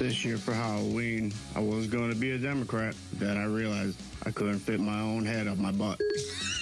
This year for Halloween, I was going to be a Democrat. Then I realized I couldn't fit my own head up my butt.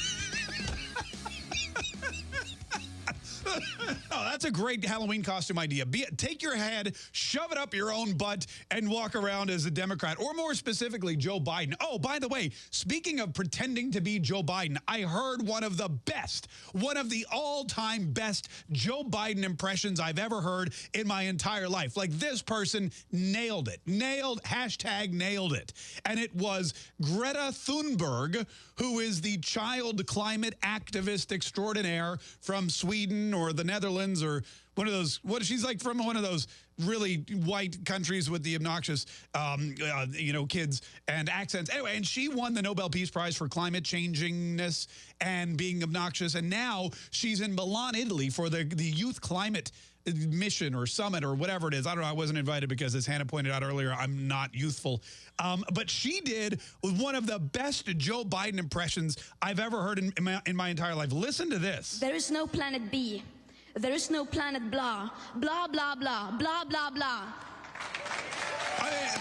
that's a great Halloween costume idea. Be, take your head, shove it up your own butt, and walk around as a Democrat, or more specifically, Joe Biden. Oh, by the way, speaking of pretending to be Joe Biden, I heard one of the best, one of the all-time best Joe Biden impressions I've ever heard in my entire life. Like this person nailed it. Nailed, hashtag nailed it. And it was Greta Thunberg, who is the child climate activist extraordinaire from Sweden or the Netherlands or one of those, what she's like from one of those really white countries with the obnoxious, um, uh, you know, kids and accents. Anyway, and she won the Nobel Peace Prize for climate changingness and being obnoxious. And now she's in Milan, Italy for the, the youth climate mission or summit or whatever it is. I don't know. I wasn't invited because as Hannah pointed out earlier, I'm not youthful. Um, but she did one of the best Joe Biden impressions I've ever heard in, in, my, in my entire life. Listen to this. There is no planet B. There is no planet blah. Blah, blah, blah. Blah, blah, blah.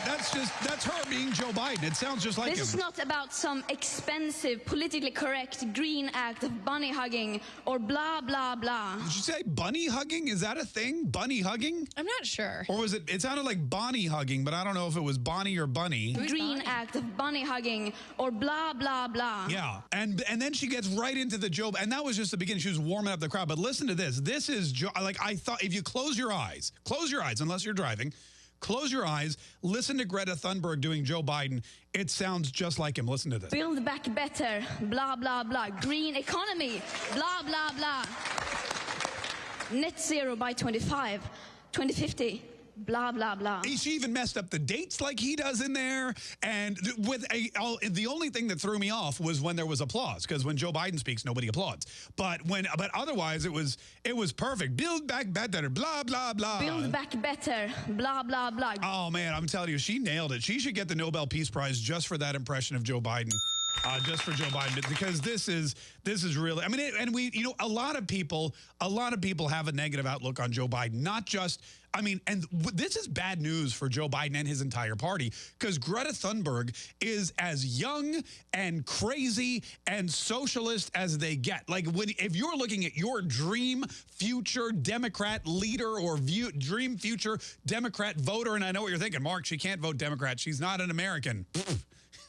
I mean, that's just, that's her being Joe Biden. It sounds just like This him. is not about some expensive, politically correct green act of bunny hugging or blah, blah, blah. Did you say bunny hugging? Is that a thing? Bunny hugging? I'm not sure. Or was it, it sounded like Bonnie hugging, but I don't know if it was Bonnie or Bunny. Green act of bunny hugging or blah, blah, blah. Yeah, and and then she gets right into the Joe, and that was just the beginning. She was warming up the crowd. But listen to this. This is Joe. Like I thought, if you close your eyes, close your eyes, unless you're driving, close your eyes, listen to Greta Thunberg doing Joe Biden. It sounds just like him. Listen to this. Build back better, blah, blah, blah. Green economy, blah, blah, blah. Net zero by 25, 2050, blah, blah, blah. She even messed up the dates like he does in there. And with a, all, the only thing that threw me off was when there was applause, because when Joe Biden speaks, nobody applauds. But when, but otherwise, it was it was perfect. Build back better, blah blah blah. Build back better, blah, blah, blah. Oh man, I'm telling you, she nailed it. She should get the Nobel Peace Prize just for that impression of Joe Biden. Uh, just for Joe Biden, because this is this is really. I mean, it, and we, you know, a lot of people, a lot of people have a negative outlook on Joe Biden. Not just, I mean, and this is bad news for Joe Biden and his entire party, because Greta Thunberg is as young and crazy and socialist as they get. Like, when if you're looking at your dream future Democrat leader or view, dream future Democrat voter, and I know what you're thinking, Mark, she can't vote Democrat. She's not an American.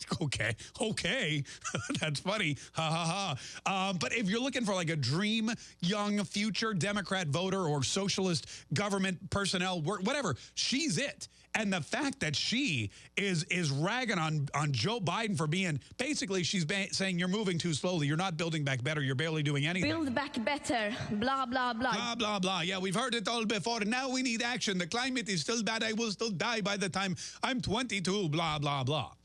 okay, okay, that's funny, ha ha ha. Um, but if you're looking for like a dream young future Democrat voter or socialist government personnel, whatever, she's it. And the fact that she is is ragging on on Joe Biden for being basically she's saying you're moving too slowly, you're not building back better, you're barely doing anything. Build back better, blah blah blah. Blah blah blah. Yeah, we've heard it all before. Now we need action. The climate is still bad. I will still die by the time I'm 22. Blah blah blah.